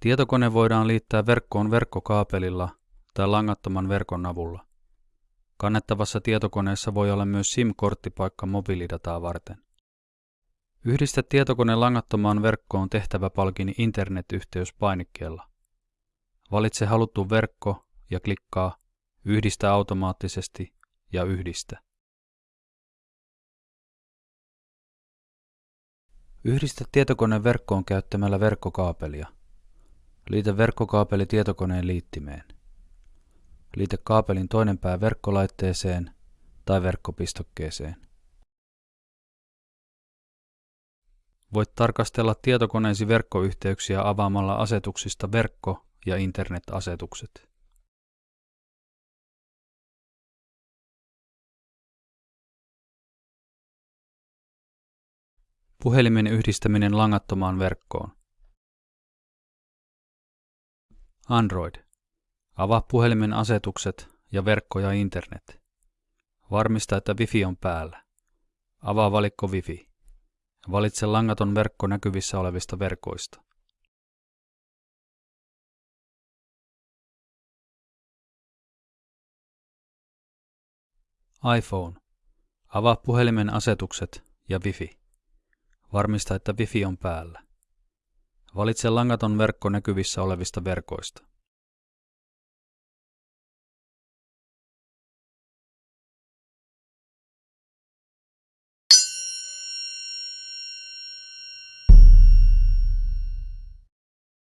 Tietokone voidaan liittää verkkoon verkkokaapelilla tai langattoman verkon avulla. Kannettavassa tietokoneessa voi olla myös SIM-korttipaikka mobiilidataa varten. Yhdistä tietokone langattomaan verkkoon tehtäväpalkin internetyhteys painikkeella. Valitse haluttu verkko ja klikkaa Yhdistä automaattisesti ja Yhdistä. Yhdistä tietokoneen verkkoon käyttämällä verkkokaapelia. Liitä verkkokaapeli tietokoneen liittimeen. Liitä kaapelin toinen pää verkkolaitteeseen tai verkkopistokkeeseen. Voit tarkastella tietokoneesi verkkoyhteyksiä avaamalla asetuksista verkko- ja internet-asetukset. Puhelimen yhdistäminen langattomaan verkkoon. Android. Avaa puhelimen asetukset ja verkko ja internet. Varmista, että Wifi on päällä. Avaa valikko Wifi. Valitse langaton verkko näkyvissä olevista verkoista. iPhone. Avaa puhelimen asetukset ja Wifi. Varmista, että Wifi on päällä. Valitse langaton verkko näkyvissä olevista verkoista.